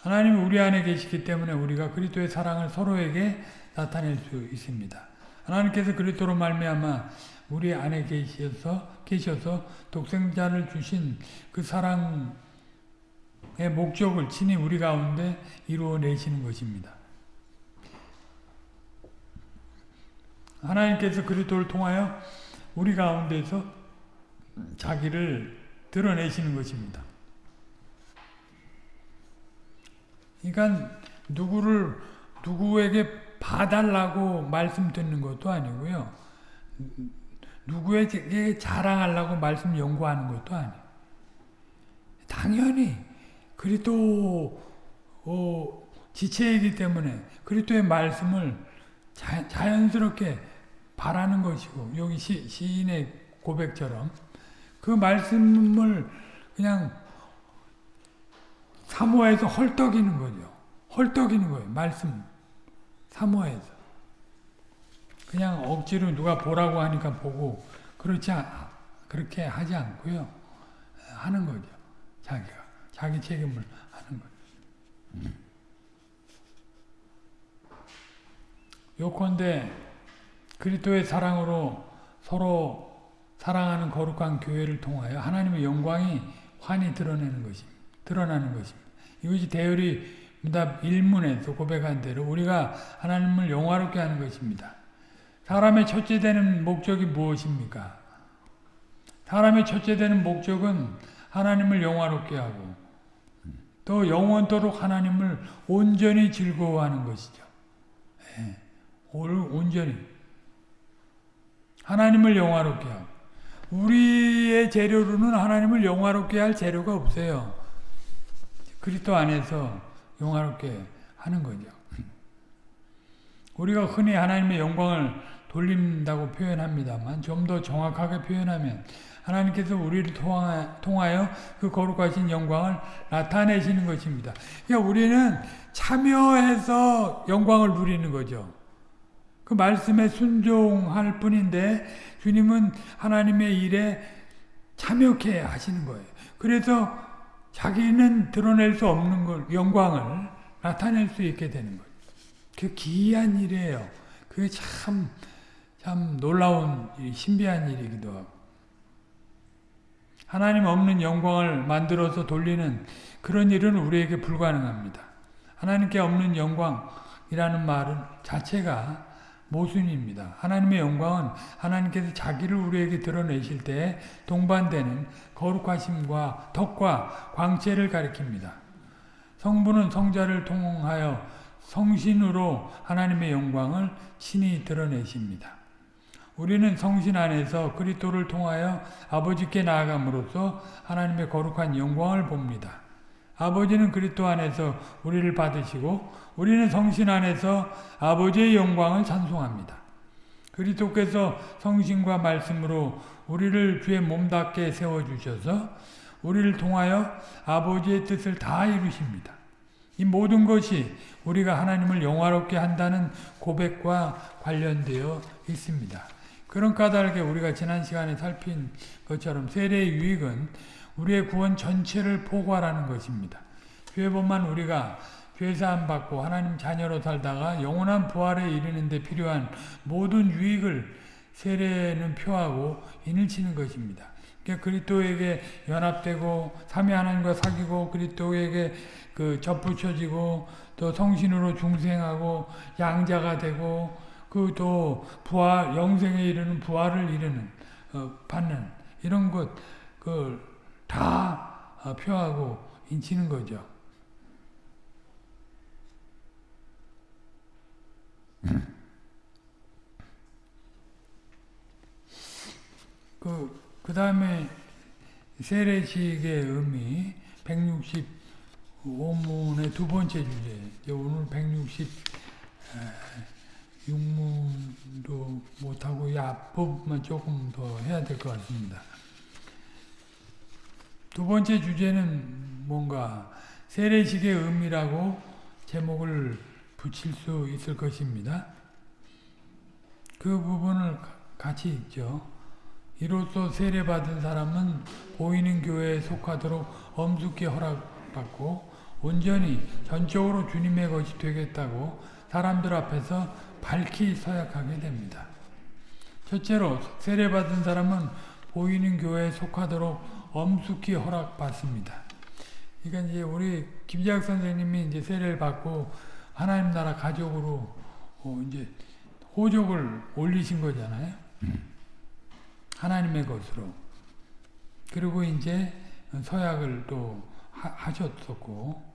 하나님은 우리 안에 계시기 때문에 우리가 그리스도의 사랑을 서로에게 나타낼 수 있습니다. 하나님께서 그리스도로 말미암아 우리 안에 계셔서 계셔서 독생자를 주신 그 사랑의 목적을 친히 우리 가운데 이루어 내시는 것입니다. 하나님께서 그리스도를 통하여 우리 가운데서 자기를 드러내시는 것입니다. 그러니까 누구를 누구에게 봐달라고 말씀 듣는 것도 아니고요. 누구에게 자랑하려고 말씀 연구하는 것도 아니에요. 당연히 그리스도 어, 지체이기 때문에 그리스도의 말씀을 자, 자연스럽게 바라는 것이고 여기 시, 시인의 고백처럼 그 말씀을 그냥 사모해서 헐떡이는 거죠. 헐떡이는 거예요. 말씀 사모해서. 그냥 억지로 누가 보라고 하니까 보고 그렇지 않, 그렇게 하지 않고요. 하는 거죠. 자기가 자기 책임을 하는 거죠. 요컨대 그리스도의 사랑으로 서로 사랑하는 거룩한 교회를 통하여 하나님의 영광이 환히 드러내는 것입니다. 드러나는 것입니다. 이것이 대열이 문답 1문에서 고백한 대로 우리가 하나님을 영화롭게 하는 것입니다. 사람의 첫째 되는 목적이 무엇입니까? 사람의 첫째 되는 목적은 하나님을 영화롭게 하고 또 영원토록 하나님을 온전히 즐거워하는 것이죠. 네. 온전히 하나님을 영화롭게 하고 우리의 재료로는 하나님을 영화롭게 할 재료가 없어요. 그리스도 안에서 영화롭게 하는 거죠. 우리가 흔히 하나님의 영광을 돌린다고 표현합니다만 좀 더 정확하게 표현하면 하나님께서 우리를 통하여 그 거룩하신 영광을 나타내시는 것입니다. 그러니까 우리는 참여해서 영광을 누리는 거죠. 그 말씀에 순종할 뿐인데 주님은 하나님의 일에 참여케 하시는 거예요. 그래서 자기는 드러낼 수 없는 걸 영광을 나타낼 수 있게 되는 거예요. 그 기이한 일이에요. 그게 참, 참 놀라운, 신비한 일이기도 하고. 하나님 없는 영광을 만들어서 돌리는 그런 일은 우리에게 불가능합니다. 하나님께 없는 영광이라는 말은 자체가 모순입니다. 하나님의 영광은 하나님께서 자기를 우리에게 드러내실 때 동반되는 거룩하심과 덕과 광채를 가리킵니다. 성부는 성자를 통하여 성신으로 하나님의 영광을 친히 드러내십니다. 우리는 성신 안에서 그리스도를 통하여 아버지께 나아감으로써 하나님의 거룩한 영광을 봅니다. 아버지는 그리스도 안에서 우리를 받으시고 우리는 성신 안에서 아버지의 영광을 찬송합니다. 그리스도께서 성신과 말씀으로 우리를 주의 몸답게 세워주셔서 우리를 통하여 아버지의 뜻을 다 이루십니다. 이 모든 것이 우리가 하나님을 영화롭게 한다는 고백과 관련되어 있습니다. 그런 까닭에 우리가 지난 시간에 살핀 것처럼 세례의 유익은 우리의 구원 전체를 포괄하는 것입니다. 죄본만 우리가 죄사함 받고 하나님 자녀로 살다가 영원한 부활에 이르는 데 필요한 모든 유익을 세례는 표하고 인을 치는 것입니다. 그러니까 그리스도에게 연합되고 삼위 하나님과 사귀고 그리스도에게 그 접붙여지고 또 성신으로 중생하고 양자가 되고 그 또 부활 영생에 이르는 부활을 이르는 어, 받는 이런 것 그 다 어, 표하고 인치는 거죠. 다음에 세례식의 의미 165문의 두 번째 주제 오늘 166문도 못하고 이 앞부분만 조금 더 해야 될 것 같습니다. 두 번째 주제는 뭔가 세례식의 의미라고 제목을 붙일 수 있을 것입니다. 그 부분을 같이 읽죠. 이로써 세례받은 사람은 보이는 교회에 속하도록 엄숙히 허락받고 온전히 전적으로 주님의 것이 되겠다고 사람들 앞에서 밝히 서약하게 됩니다. 첫째로 세례받은 사람은 보이는 교회에 속하도록 엄숙히 허락받습니다. 그러니까 이제 우리 김재학 선생님이 이제 세례를 받고 하나님 나라 가족으로 어 이제 호족을 올리신 거잖아요. 하나님의 것으로. 그리고 이제 서약을 또 하셨었고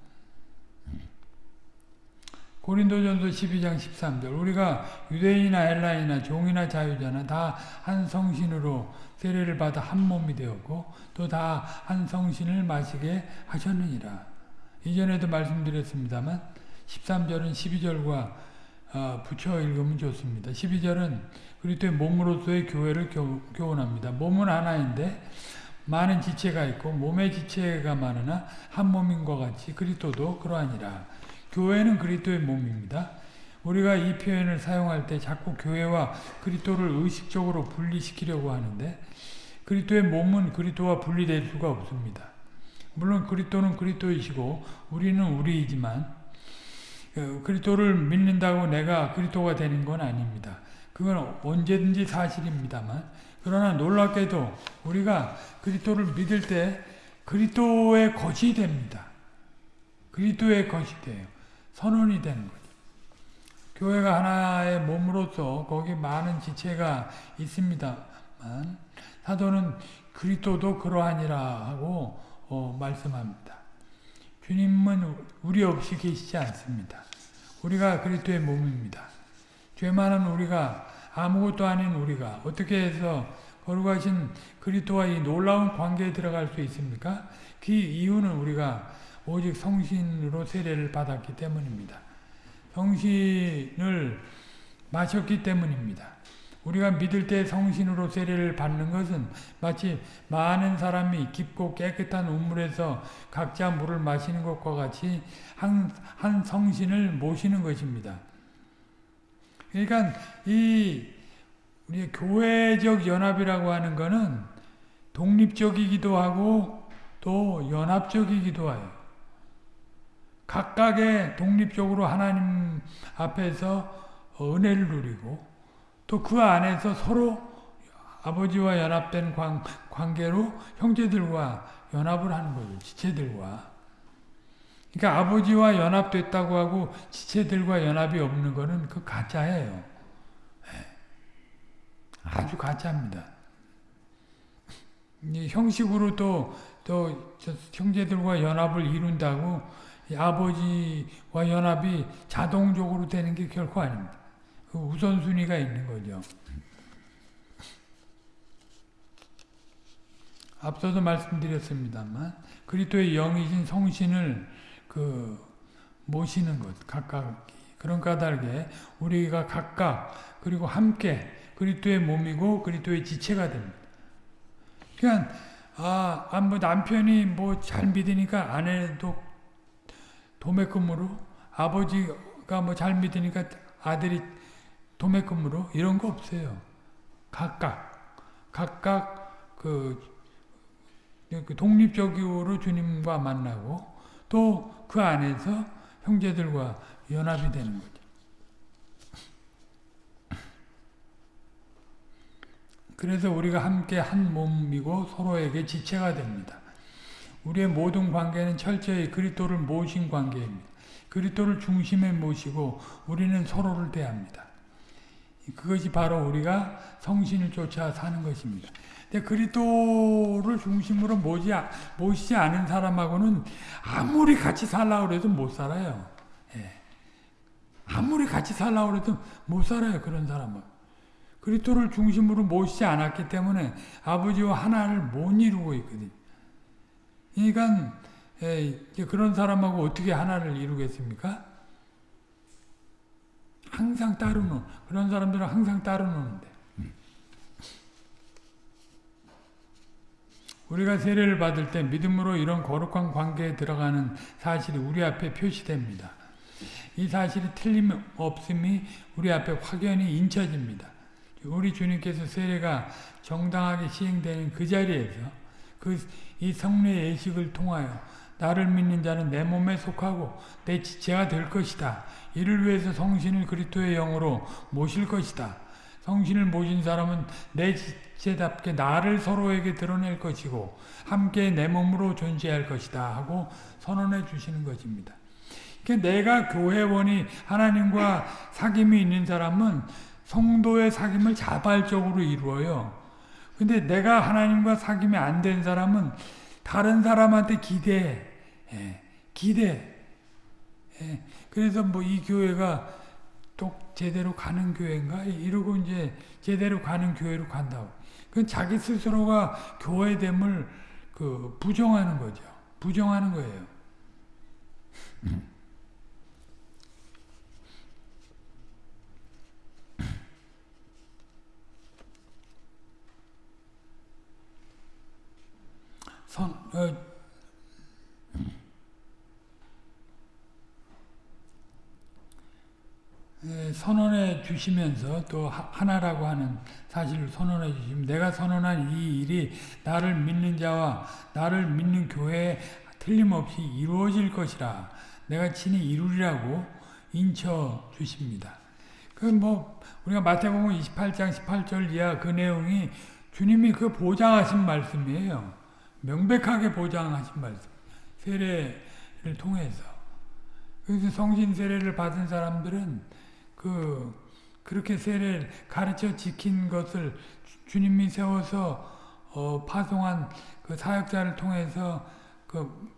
고린도전서 12장 13절 우리가 유대인이나 헬라인이나 종이나 자유자나 다 한 성신으로 세례를 받아 한 몸이 되었고 또 다 한 성신을 마시게 하셨느니라. 이전에도 말씀드렸습니다만 13절은 12절과 어, 붙여 읽으면 좋습니다. 12절은 그리스도의 몸으로서의 교회를 교, 교훈합니다. 몸은 하나인데 많은 지체가 있고 몸의 지체가 많으나 한 몸인과 같이 그리스도도 그러하니라. 교회는 그리스도의 몸입니다. 우리가 이 표현을 사용할 때 자꾸 교회와 그리스도를 의식적으로 분리시키려고 하는데 그리스도의 몸은 그리스도와 분리될 수가 없습니다. 물론 그리스도는 그리스도이시고 우리는 우리이지만 그리스도를 믿는다고 내가 그리스도가 되는 건 아닙니다. 그건 언제든지 사실입니다만 그러나 놀랍게도 우리가 그리스도를 믿을 때 그리스도의 것이 됩니다. 그리스도의 것이 돼요. 선언이 되는 거죠. 교회가 하나의 몸으로서 거기 많은 지체가 있습니다만 사도는 그리스도도 그러하니라 하고 어, 말씀합니다. 주님은 우리 없이 계시지 않습니다. 우리가 그리스도의 몸입니다. 죄 많은 우리가 아무것도 아닌 우리가 어떻게 해서 거룩하신 그리스도와 이 놀라운 관계에 들어갈 수 있습니까? 그 이유는 우리가 오직 성신으로 세례를 받았기 때문입니다. 성신을 마셨기 때문입니다. 우리가 믿을 때 성신으로 세례를 받는 것은 마치 많은 사람이 깊고 깨끗한 우물에서 각자 물을 마시는 것과 같이 한, 한 성신을 모시는 것입니다. 그러니까 이 우리 교회적 연합이라고 하는 것은 독립적이기도 하고 또 연합적이기도 해요. 각각의 독립적으로 하나님 앞에서 은혜를 누리고 또 그 안에서 서로 아버지와 연합된 관, 관계로 형제들과 연합을 하는 거죠. 지체들과. 그러니까 아버지와 연합됐다고 하고 지체들과 연합이 없는 거는 그 가짜예요. 네. 아주 가짜입니다. 형식으로 또, 또 형제들과 연합을 이룬다고 아버지와 연합이 자동적으로 되는 게 결코 아닙니다. 그 우선순위가 있는 거죠. 앞서도 말씀드렸습니다만 그리스도의 영이신 성신을 그 모시는 것 각각 그런 까닭에 우리가 각각 그리고 함께 그리스도의 몸이고 그리스도의 지체가 됩니다. 그러니까 아, 아 뭐 남편이 뭐 잘 믿으니까 아내도 도매금으로 아버지가 뭐 잘 믿으니까 아들이 도매금으로 이런 거 없어요. 각각 각각 그, 그 독립적으로 주님과 만나고 또 그 안에서 형제들과 연합이 되는 거죠. 그래서 우리가 함께 한 몸이고 서로에게 지체가 됩니다. 우리의 모든 관계는 철저히 그리스도를 모신 관계입니다. 그리스도를 중심에 모시고 우리는 서로를 대합니다. 그것이 바로 우리가 성신을 쫓아 사는 것입니다. 근데 그리스도를 중심으로 모지, 모시지 않은 사람하고는 아무리 같이 살라고 해도 못 살아요. 예. 아무리 같이 살라고 해도 못 살아요. 그런 사람은. 그리스도를 중심으로 모시지 않았기 때문에 아버지와 하나를 못 이루고 있거든요. 그러니까 그런 사람하고 어떻게 하나를 이루겠습니까? 항상 따르는 그런 사람들은 항상 따르는데 우리가 세례를 받을 때 믿음으로 이런 거룩한 관계에 들어가는 사실이 우리 앞에 표시됩니다. 이 사실이 틀림없음이 우리 앞에 확연히 인쳐집니다. 우리 주님께서 세례가 정당하게 시행되는 그 자리에서 그 이 성례 예식을 통하여 나를 믿는 자는 내 몸에 속하고 내 지체가 될 것이다. 이를 위해서 성신을 그리스도의 영으로 모실 것이다. 성신을 모신 사람은 내 지체답게 나를 서로에게 드러낼 것이고 함께 내 몸으로 존재할 것이다 하고 선언해 주시는 것입니다. 그러니까 내가 교회원이 하나님과 사귐이 있는 사람은 성도의 사귐을 자발적으로 이루어요. 근데 내가 하나님과 사귐이 안 된 사람은 다른 사람한테 기대해. 예, 기대. 예, 그래서 뭐 이 교회가 또 제대로 가는 교회인가? 이러고 이제 제대로 가는 교회로 간다고. 그건 자기 스스로가 교회됨을 그 부정하는 거죠. 부정하는 거예요. 선, 어, 선언해 주시면서 또 하나라고 하는 사실을 선언해 주시면 내가 선언한 이 일이 나를 믿는 자와 나를 믿는 교회에 틀림없이 이루어질 것이라 내가 친히 이루리라고 인쳐 주십니다. 그 뭐 우리가 마태복음 28장 18절 이하 그 내용이 주님이 그 보장하신 말씀이에요. 명백하게 보장하신 말씀. 세례를 통해서. 그래서 성신 세례를 받은 사람들은 그 그렇게 세례를 가르쳐 지킨 것을 주님이 세워서 어, 파송한 그 사역자를 통해서 그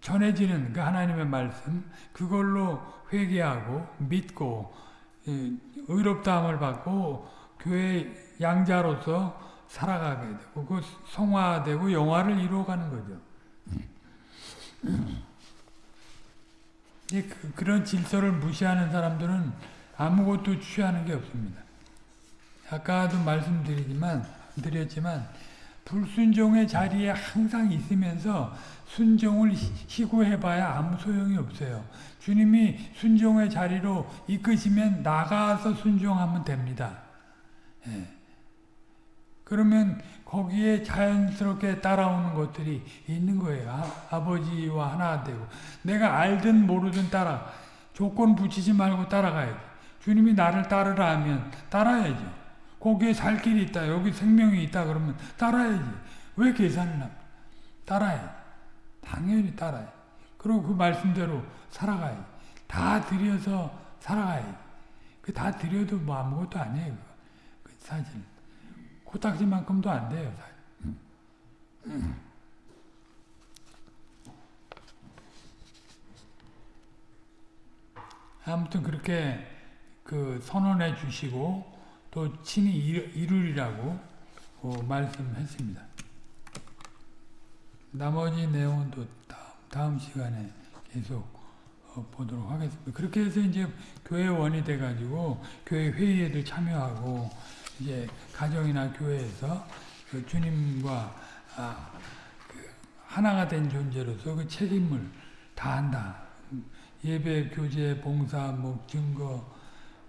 전해지는 그 하나님의 말씀 그걸로 회개하고 믿고 예, 의롭다함을 받고 교회 양자로서 살아가게 되고 그 성화되고 영화를 이루어가는 거죠. 그, 그런 질서를 무시하는 사람들은 아무것도 취하는 게 없습니다. 아까도 말씀드리지만 드렸지만 불순종의 자리에 항상 있으면서 순종을 희구해봐야 아무 소용이 없어요. 주님이 순종의 자리로 이끄시면 나가서 순종하면 됩니다. 예. 그러면 거기에 자연스럽게 따라오는 것들이 있는 거예요. 아, 버지와 하나 되고 내가 알든 모르든 따라 조건 붙이지 말고 따라가야지. 주님이 나를 따르라 하면 따라야죠. 거기에 살 길이 있다. 여기 생명이 있다 그러면 따라야지. 왜 계산을 합니까? 따라야 당연히 따라야 그리고 그 말씀대로 살아가야지. 다 들여서 살아가야지. 그다 들여도 뭐 아무것도 아니에요. 그 사실. 코딱지만큼도 안 돼요. 아무튼 그렇게 그 선언해 주시고 또 친히 이루리라고 어, 말씀했습니다. 나머지 내용은 또 다음, 다음 시간에 계속 어, 보도록 하겠습니다. 그렇게 해서 이제 교회 원이 돼가지고 교회 회의에도 참여하고 이제 가정이나 교회에서 그 주님과 아, 그 하나가 된 존재로서 그 책임을 다한다. 예배, 교제, 봉사, 뭐 증거,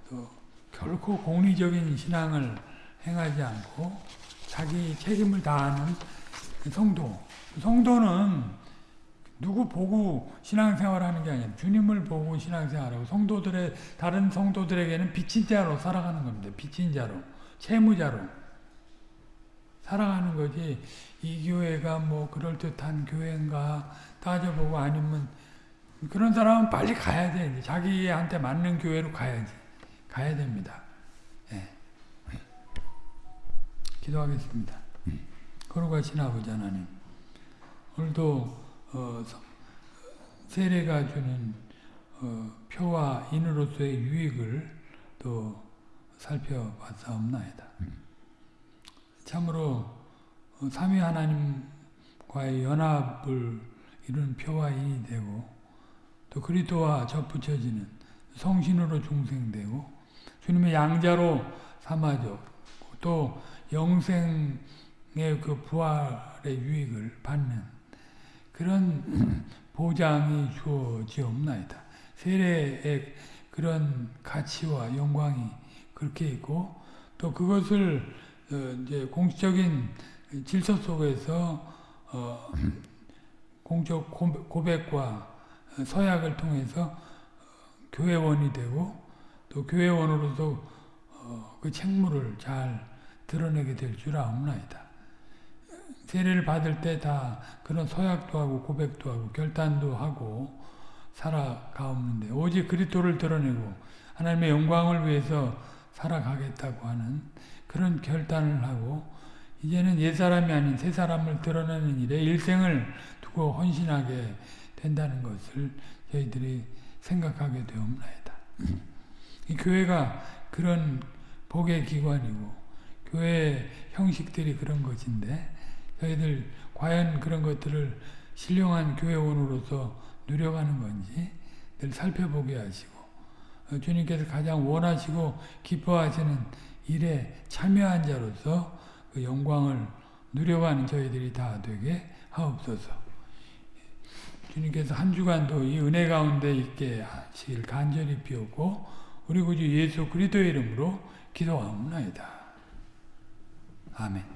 또 결코 공리적인 신앙을 행하지 않고 자기 책임을 다하는 성도. 성도는 누구 보고 신앙생활하는 게 아니라 주님을 보고 신앙생활하고 성도들의 다른 성도들에게는 빛인 자로 살아가는 겁니다. 빛인 자로. 채무자로 살아가는 거지 이 교회가 뭐 그럴듯한 교회인가 따져보고 아니면 그런 사람은 빨리 가야 돼. 자기한테 맞는 교회로 가야지. 가야 됩니다. 예. 기도하겠습니다. 거룩하신 아버지 하나님 오늘도 어, 세례가 주는 어, 표와 인으로서의 유익을 또 살펴봤사옵나이다. 참으로 어, 삼위 하나님과의 연합을 이룬 표와 이 되고 또 그리스도와 접붙여지는 성신으로 중생되고 주님의 양자로 삼아져 또 영생의 그 부활의 유익을 받는 그런 보장이 주어지옵나이다. 세례의 그런 가치와 영광이 그렇게 있고 또 그것을 어, 이제 공식적인 질서 속에서 어, 공적 고백과 서약을 통해서 교회원이 되고 또 교회원으로서 어, 그 책무를 잘 드러내게 될 줄 아옵나이다. 세례를 받을 때 다 그런 서약도 하고 고백도 하고 결단도 하고 살아가옵는데 오직 그리스도를 드러내고 하나님의 영광을 위해서 살아가겠다고 하는 그런 결단을 하고 이제는 옛사람이 아닌 새사람을 드러내는 일에 일생을 두고 헌신하게 된다는 것을 저희들이 생각하게 되옵나이다. 이 교회가 그런 복의 기관이고 교회 형식들이 그런 것인데 저희들 과연 그런 것들을 신령한 교회원으로서 누려가는 건지 늘 살펴보게 하시고 어, 주님께서 가장 원하시고 기뻐하시는 일에 참여한 자로서 그 영광을 누려가는 저희들이 다 되게 하옵소서. 주님께서 한 주간도 이 은혜 가운데 있게 하시길 간절히 비옵고 우리 구주 예수 그리스도의 이름으로 기도하옵나이다. 아멘.